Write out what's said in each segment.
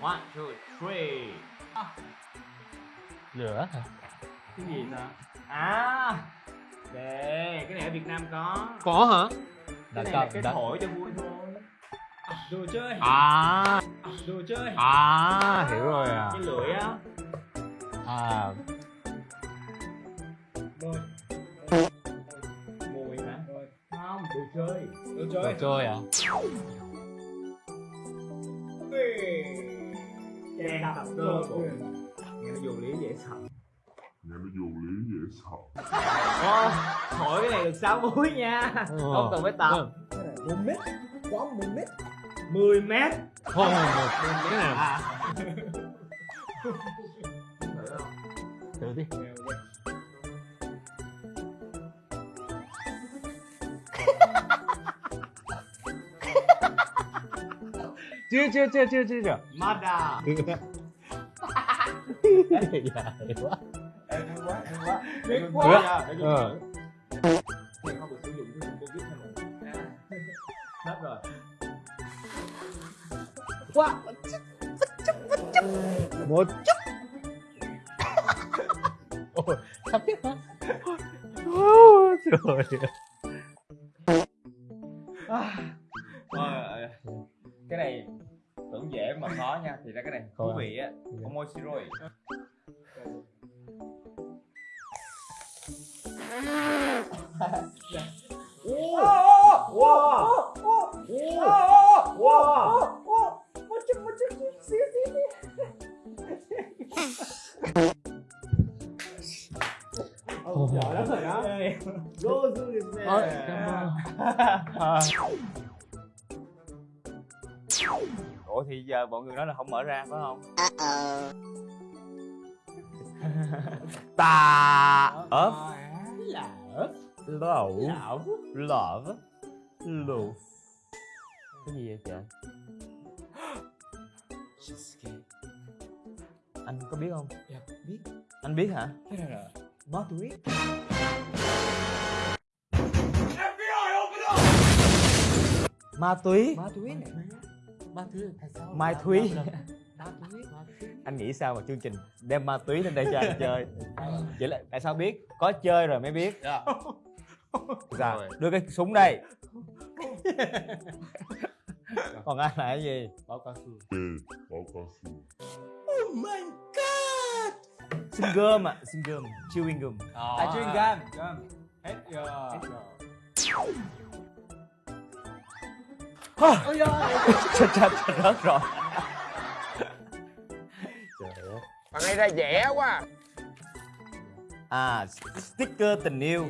One, two, three. À. Lửa hả? Cái gì ta? À, để cái này ở Việt Nam có. Có hả? Cái này là cái thổi cho vui thôi. À, đồ chơi. À. à đồ chơi. À, hiểu rồi à. Cái lưỡi á. À. Rồi. Mùi hả? Không, đồ chơi. Đồ chơi. Đồ chơi à? Hey cơ bụng nghe nó vô lý dễ sợ. Nghe nó vô lý dễ sợ. Ô, thổi cái này được 6 múi nha. Không cần phải tập. Một mét quá một mét. 10 mét. Thôi một cái này à. thử đi chưa chưa chưa chưa chưa chưa Mada dài quá hay quá, hay quá để con Ờ. Này không được sử dụng cái Covid này. À, Hết rồi quá một chút ôi sắp biết hả trời À, tưởng dễ mà khó nha. Thì ra cái này thú vị á. Omoshiroi wow wow wow giỏi lắm rồi đó. Ôi, cảm ơn. Ủa thì giờ mọi người nói là không mở ra phải không? Ta ớp. lẩu. Lẩu. Lẩu cái gì vậy trời anh có biết không? Dạ, biết. Anh biết hả? Cái này là ma túy ma túy ma túy này ma túy. Mai Thúy. anh nghĩ sao mà chương trình đem ma túy lên đây cho anh chơi? Vậy là tại sao biết? Có chơi rồi mới biết. Dạ. dạ đưa cái súng đây. Còn anh là cái gì? Báo cao su ừ báo cao su oh my god! Xin gum ạ xin gum chewing gum. À. Chuyên gam gam hết giờ ôi chết chết chết rớt rồi. Trời ơi. Bạn này ra dẻ quá à. Sticker tình yêu.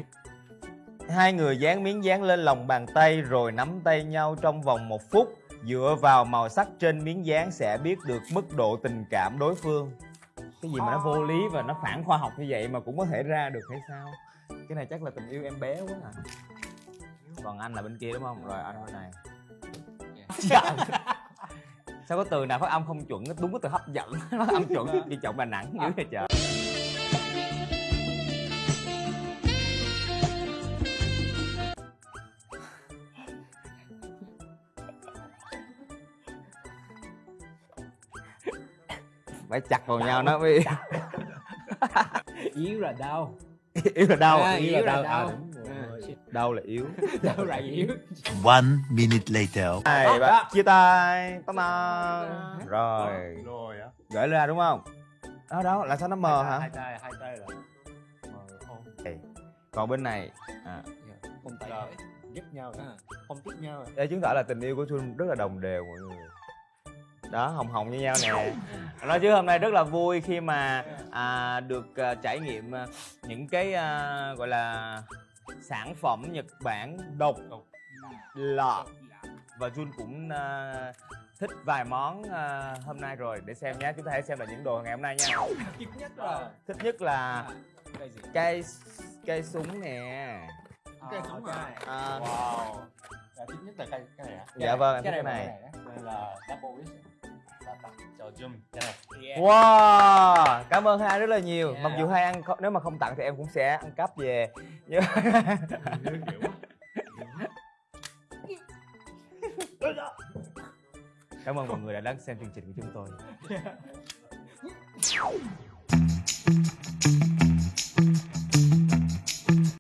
Hai người dán miếng dán lên lòng bàn tay rồi nắm tay nhau trong vòng một phút. Dựa vào màu sắc trên miếng dán sẽ biết được mức độ tình cảm đối phương. Cái gì mà nó vô lý và nó phản khoa học như vậy mà cũng có thể ra được hay sao? Cái này chắc là tình yêu em bé quá à. Còn anh là bên kia đúng không? Rồi anh bên này Dạ. sao có từ nào phát âm không chuẩn đúng cái từ hấp dẫn nó âm chuẩn thì trọng là nặng dữ vậy trời phải chặt vào nhau nó mới yếu là đau yếu là đau À, yếu yếu là đau đau. À, À. đau là yếu. Đau là yếu. One minute later. hai ba chia tay. Tao mà rồi. Rồi á. Gửi ra đúng không? Đó đó. Là sao nó mờ hả? hai tay hai tay là mờ không còn bên này. À, không tay giúp nhau À. không thích nhau để chứng tỏ là tình yêu của Xuân rất là đồng đều mọi người. Đó hồng hồng như nhau nè. Nói chứ hôm nay rất là vui khi mà à, được à, trải nghiệm à, những cái à, gọi là sản phẩm Nhật Bản độc lạ. Và Jun cũng à, thích vài món à, hôm nay rồi. Để xem nhé chúng ta hãy xem là những đồ ngày hôm nay nha. Thích nhất là thích nhất là cái cây cây súng nè. Cái súng à à, wow. Là thích nhất là cái cái này á dạ vâng em thích cái cái này. này đây là double wish là tặng cho Jum cái này. Wow, cảm ơn hai rất là nhiều. Yeah. Mặc dù hai ăn nếu mà không tặng thì em cũng sẽ ăn cắp về. Nhưng- cảm ơn mọi người đã đón xem chương trình của chúng tôi.